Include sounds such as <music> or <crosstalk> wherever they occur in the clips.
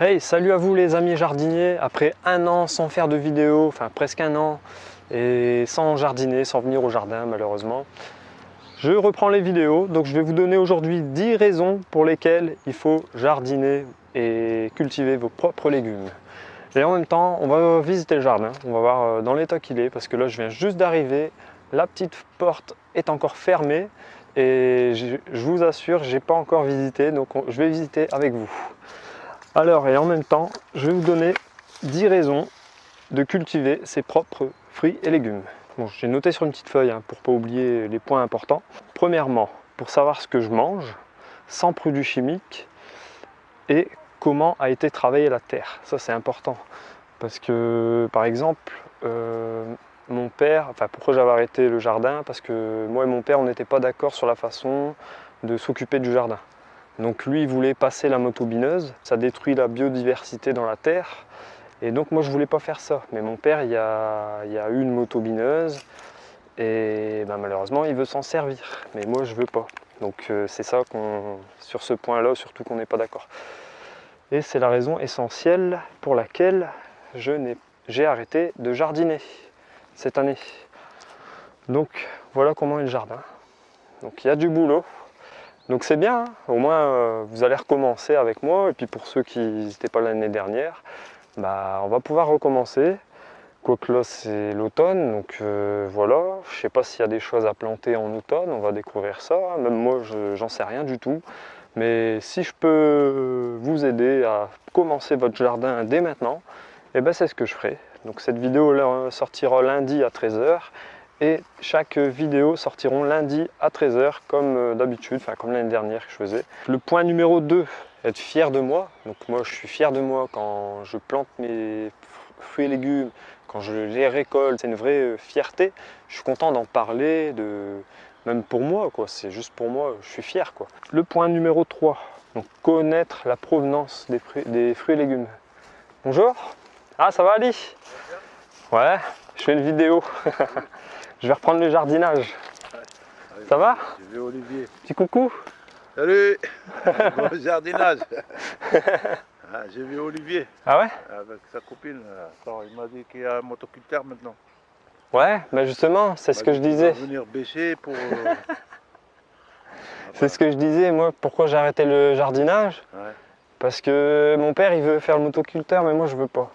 Hey, salut à vous les amis jardiniers. Après un an sans faire de vidéo, enfin presque un an, et sans jardiner, sans venir au jardin malheureusement, je reprends les vidéos. Donc je vais vous donner aujourd'hui 10 raisons pour lesquelles il faut jardiner et cultiver vos propres légumes. Et en même temps, on va visiter le jardin, on va voir euh, dans l'état qu'il est, parce que là je viens juste d'arriver, la petite porte est encore fermée, et je, vous assure, j'ai pas encore visité, donc je vais visiter avec vous. Alors, et en même temps, je vais vous donner 10 raisons de cultiver ses propres fruits et légumes. Bon, j'ai noté sur une petite feuille hein, pour ne pas oublier les points importants. Premièrement, pour savoir ce que je mange, sans produits chimiques, et comment a été travaillée la terre. Ça, c'est important. Parce que, par exemple, euh, mon père, enfin pourquoi j'avais arrêté le jardin? Parce que moi et mon père, on n'était pas d'accord sur la façon de s'occuper du jardin. Donc lui, il voulait passer la motobineuse, ça détruit la biodiversité dans la terre. Et donc moi, je voulais pas faire ça. Mais mon père, il y a, il une motobineuse et ben, malheureusement, il veut s'en servir. Mais moi, je veux pas. Donc euh, c'est ça qu'on, sur ce point-là, surtout qu'on n'est pas d'accord. Et c'est la raison essentielle pour laquelle j'ai arrêté de jardiner cette année. Donc voilà comment est le jardin. Donc il y a du boulot. Donc c'est bien, hein. au moins euh, vous allez recommencer avec moi. Et puis pour ceux qui n'étaient pas l'année dernière, bah, on va pouvoir recommencer. Quoique là c'est l'automne, donc euh, voilà. Je sais pas s'il y a des choses à planter en automne, on va découvrir ça. Même moi j'en sais rien du tout. Mais si je peux vous aider à commencer votre jardin dès maintenant, eh ben c'est ce que je ferai. Donc cette vidéo sortira lundi à 13h et chaque vidéo sortiront lundi à 13h comme euh, d'habitude, enfin comme l'année dernière que je faisais. Le point numéro 2, être fier de moi. Donc moi je suis fier de moi quand je plante mes fruits et légumes, quand je les récolte, c'est une vraie euh, fierté. Je suis content d'en parler, de... même pour moi, quoi. c'est juste pour moi, je suis fier. Quoi. Le point numéro 3, donc connaître la provenance des des fruits et légumes. Bonjour ah, ça va Ali? Ouais, je fais une vidéo. <laughs> je vais reprendre le jardinage. Ça va Je vais Olivier. Petit coucou Salut <laughs> Bon jardinage ah, J'ai vu Olivier. Ah ouais Avec sa copine. il m'a dit qu'il y a un motoculteur maintenant. Ouais, mais justement, c'est ce que je disais. venir bêcher pour... Euh, <laughs> c'est ce que je disais, moi, pourquoi j'ai arrêté le jardinage ouais. Parce que mon père, il veut faire le motoculteur, mais moi, je veux pas.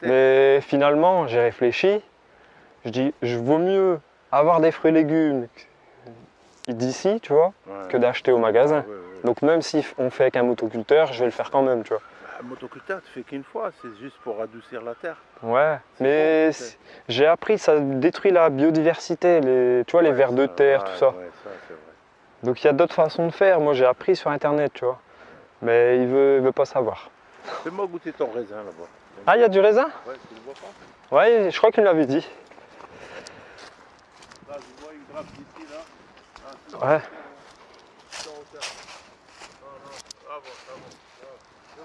Mais finalement, j'ai réfléchi. Je dis, je vaut mieux avoir des fruits et légumes d'ici, tu vois, que d'acheter au magasin. Donc même si on fait avec un motoculteur, je vais le faire quand même, tu vois. Un motoculteur, tu fais qu'une fois, c'est juste pour adoucir la terre. Ouais, mais j'ai appris, ça détruit la biodiversité, les, tu vois, les vers de terre, tout ça. Donc il y a d'autres façons de faire. Moi, j'ai appris sur Internet, tu vois. Mais il veut, il veut pas savoir. Fais-moi goûter ton raisin là-bas. Ah, il y a du raisin? Ouais, tu le vois pas? Ouais, je crois qu'il l'avait dit. Là, je vois une grappe d'ici, là. Ah, ouais.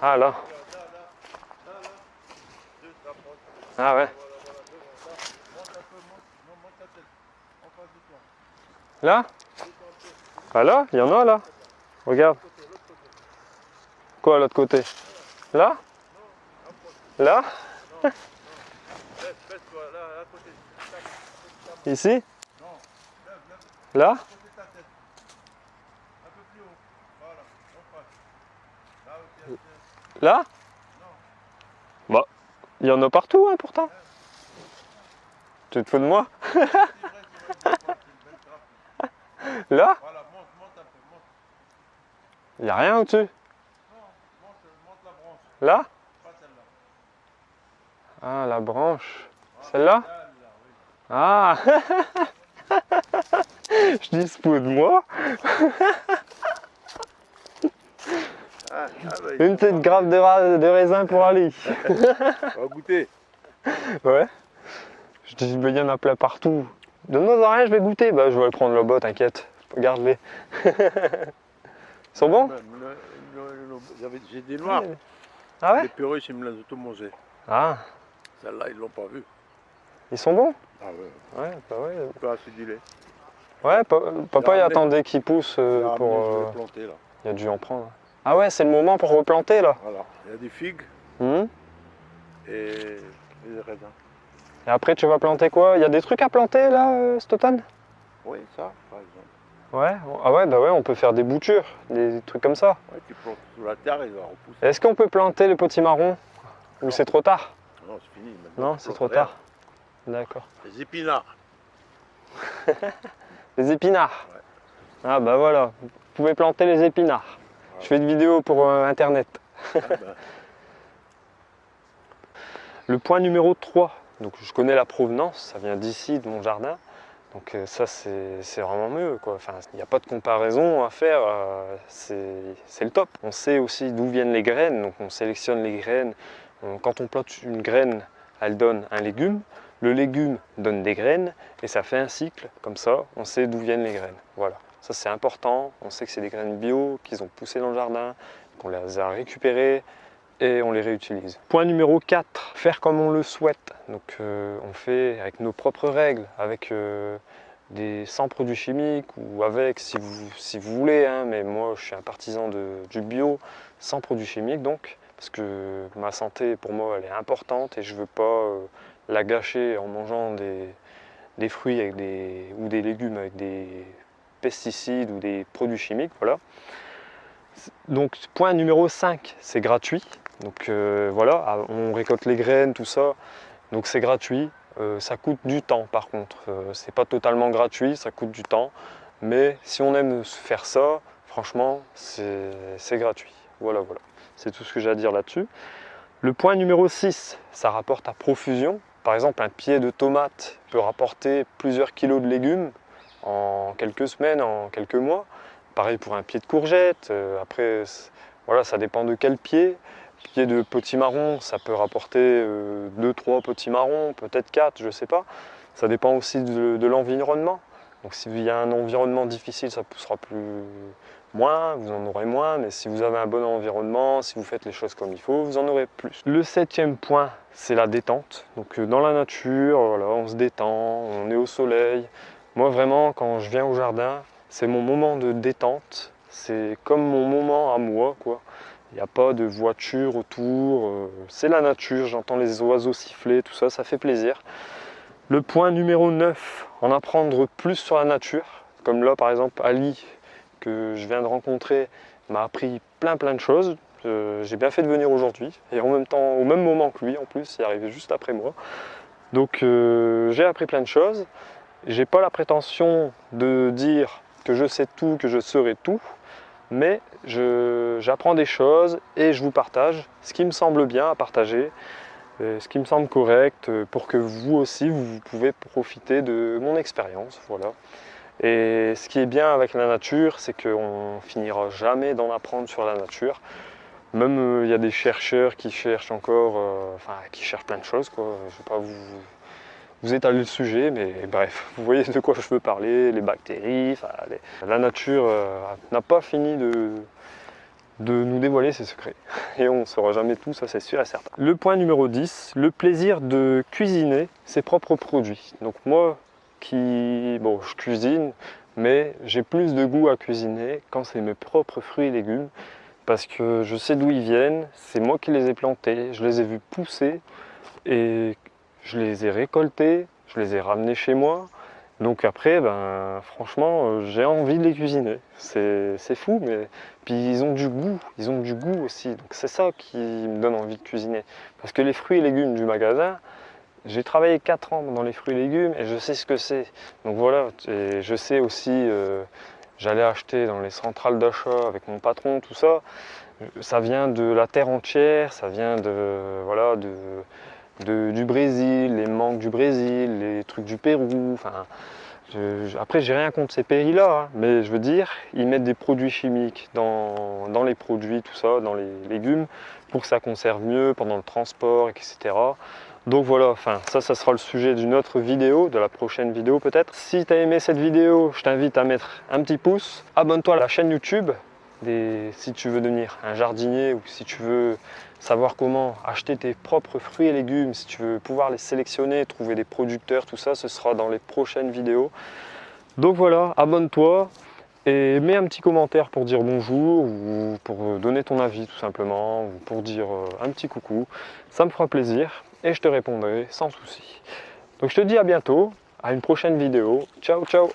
Ah, là. Ah, ouais. Là? Ah, là Il y en a, là Regarde. Quoi, l'autre côté? Là? Là? <laughs> Ici? Là Là Bah, il y en a partout hein, pourtant. Tu te fous de moi <laughs> Là Il n'y a rien au-dessus Là ah, la branche. Celle-là Ah <laughs> Je dis ce de moi ah, Une petite grappe de, raisin pour Ali. On va goûter. Ouais. Je dis, il y en a plein partout. Donne-moi rien, je vais goûter. Bah, je vais prendre le bas, t'inquiète. Garde-les. Ils sont bons? J'ai des noirs. Ah ouais? Les perruches, ils me les ont tout mangés. Ah Celle-là, ils l'ont pas vu. Ils sont bons? Ah ouais. Ouais, bah ouais. On peut aciduler. Ouais, papa il attendait qu'ils poussent euh, pour... Euh, planter, là. Il a dû en prendre. Ah ouais, c'est le moment pour replanter là Voilà. Il y a des figues Hmm et des raisins. Et après, tu vas planter quoi? Il y a des trucs à planter là euh, cet automne? Oui, ça, par exemple. Ouais. Ah ouais, bah ouais, on peut faire des boutures, des trucs comme ça. Ouais, tu plantes sous la terre, il va repousser. Est-ce qu'on peut planter le potimarron Ou c'est trop tard? Non, c'est fini. maintenant, Non, c'est trop rien. tard. D'accord. Les épinards. <laughs> Les épinards. Ouais. Ah bah voilà, vous pouvez planter les épinards. Je fais une vidéo pour euh, internet. Ah, ben, <laughs> Le point numéro 3, donc je connais la provenance, ça vient d'ici, de mon jardin. Donc euh, ça c'est vraiment mieux. Quoi. Enfin, il n'y a pas de comparaison à faire, euh, c'est c'est le top. On sait aussi d'où viennent les graines, donc on sélectionne les graines. On- Quand on plante une graine, elle donne un légume. Le légume donne des graines et ça fait un cycle. Comme ça, on sait d'où viennent les graines. Voilà, ça c'est important. On sait que c'est des graines bio, qu'ils ont poussé dans le jardin, qu'on les a récupérées et on les réutilise. Point numéro 4, faire comme on le souhaite. Donc euh, on fait avec nos propres règles, avec euh, des sans produits chimiques ou avec si vous, voulez, hein, mais moi je suis un partisan du bio sans produits chimiques donc, parce que ma santé pour moi elle est importante et je veux pas euh, la gâcher en mangeant des, fruits avec des, ou des légumes avec des pesticides ou des produits chimiques, voilà. Donc point numéro 5, c'est gratuit. Donc euh, voilà, ah, on récolte les graines, tout ça. Donc c'est gratuit. Euh, ça coûte du temps par contre. Euh, c'est pas totalement gratuit, ça coûte du temps. Mais si on aime faire ça, franchement, c'est gratuit. Voilà, voilà. C'est tout ce que j'ai à dire là-dessus. Le point numéro 6, ça rapporte à profusion. Par exemple, un pied de tomate peut rapporter plusieurs kilos de légumes en quelques semaines, en quelques mois. Pareil pour un pied de courgette. Euh, après, voilà, ça dépend de quel pied. Pied de potimarron, ça peut rapporter 2-3 potimarrons, peut-être 4, je ne sais pas. Ça dépend aussi de, de l'environnement. Donc s'il y a un environnement difficile, ça poussera plus moins, vous en aurez moins. Mais si vous avez un bon environnement, si vous faites les choses comme il faut, vous en aurez plus. Le septième point, c'est la détente. Donc euh, dans la nature, voilà, on se détend, on est au soleil. Moi vraiment, quand je viens au jardin, c'est mon moment de détente. C'est comme mon moment à moi, quoi. Il n'y a pas de voiture autour. euh, C'est la nature, j'entends les oiseaux siffler, tout ça, ça fait plaisir. Le point numéro 9, en apprendre plus sur la nature. Comme là, par exemple, Ali, que je viens de rencontrer, m'a appris plein plein de choses. Euh, J'ai bien fait de venir aujourd'hui. Et en même temps, au même moment que lui, en plus, il est arrivé juste après moi. Donc euh, j'ai appris plein de choses. J'ai pas la prétention de dire que je sais tout, que je saurai tout, mais j'apprends des choses et je vous partage ce qui me semble bien à partager, euh, ce qui me semble correct pour que vous aussi vous pouvez profiter de mon expérience. Voilà. Et ce qui est bien avec la nature, c'est qu'on finira jamais d'en apprendre sur la nature. Même euh, il y a des chercheurs qui cherchent encore, euh, enfin qui cherchent plein de choses. Quoi. Je vais pas vous, étaler le sujet, mais bref, <laughs> vous voyez de quoi je veux parler, les bactéries, la nature euh, n'a pas fini de, de nous dévoiler ses secrets. <laughs> Et on ne saura jamais tout, ça c'est sûr et certain. Le point numéro 10, le plaisir de cuisiner ses propres produits. Donc moi bon, je cuisine, mais j'ai plus de goût à cuisiner quand c'est mes propres fruits et légumes, parce que je sais d'où ils viennent, c'est moi qui les ai plantés, je les ai vus pousser, et je les ai récoltés, je les ai ramenés chez moi. Donc après, ben, franchement, euh, j'ai envie de les cuisiner. C'est fou, mais puis ils ont du goût, ils ont du goût aussi. Donc c'est ça qui me donne envie de cuisiner. Parce que les fruits et légumes du magasin, j'ai travaillé 4 ans dans les fruits et légumes et je sais ce que c'est. Donc voilà, et je sais aussi, euh, j'allais acheter dans les centrales d'achat avec mon patron, tout ça. Ça vient de la terre entière, ça vient de, voilà, de, du Brésil, les mangues du Brésil, les trucs du Pérou. Enfin, je- je- après, j'ai rien contre ces pays-là, hein, mais je veux dire, ils mettent des produits chimiques dans, dans les produits, tout ça, dans les légumes, pour que ça conserve mieux pendant le transport, etc. Donc voilà, enfin, ça, ça sera le sujet d'une autre vidéo, de la prochaine vidéo peut-être. Si tu as aimé cette vidéo, je t'invite à mettre un petit pouce. Abonne-toi à la chaîne YouTube si tu veux devenir un jardinier ou si tu veux savoir comment acheter tes propres fruits et légumes, si tu veux pouvoir les sélectionner, trouver des producteurs, tout ça, ce sera dans les prochaines vidéos. Donc voilà, abonne-toi Et mets un petit commentaire pour dire bonjour ou pour donner ton avis tout simplement ou pour dire euh, un petit coucou. Ça me fera plaisir et je te répondrai sans souci. Donc je te dis à bientôt, à une prochaine vidéo. Ciao ciao